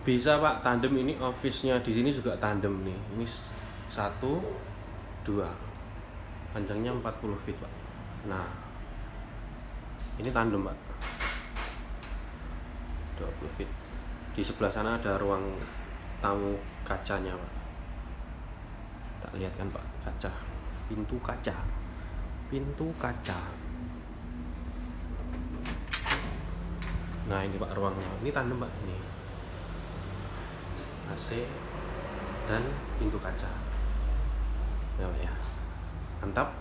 bisa pak tandem ini office-nya di sini juga tandem nih. Ini satu dua. Panjangnya 40 feet pak. Nah ini tandem pak. 20 feet. Di sebelah sana ada ruang tamu kacanya pak. Tak lihat kan pak kaca? Pintu kaca. Pintu kaca. Nah ini pak ruangnya. Ini tandem pak ini AC dan pintu kaca. Ya ya. Mantap